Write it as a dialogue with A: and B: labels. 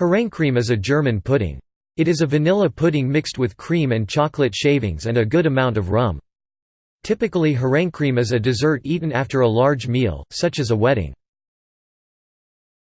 A: Herrencreme is a German pudding. It is a vanilla pudding mixed with cream and chocolate shavings and a good amount of rum. Typically Herrencreme is a dessert eaten after a large meal, such as a wedding.